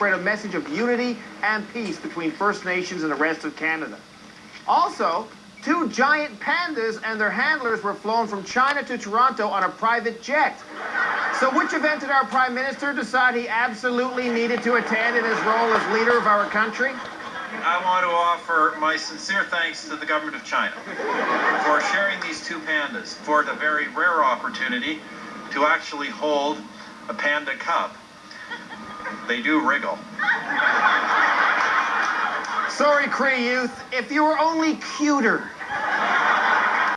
spread a message of unity and peace between First Nations and the rest of Canada. Also, two giant pandas and their handlers were flown from China to Toronto on a private jet. So which event did our Prime Minister decide he absolutely needed to attend in his role as leader of our country? I want to offer my sincere thanks to the government of China for sharing these two pandas for the very rare opportunity to actually hold a panda cub. They do wriggle. Sorry, Cree youth, if you were only cuter.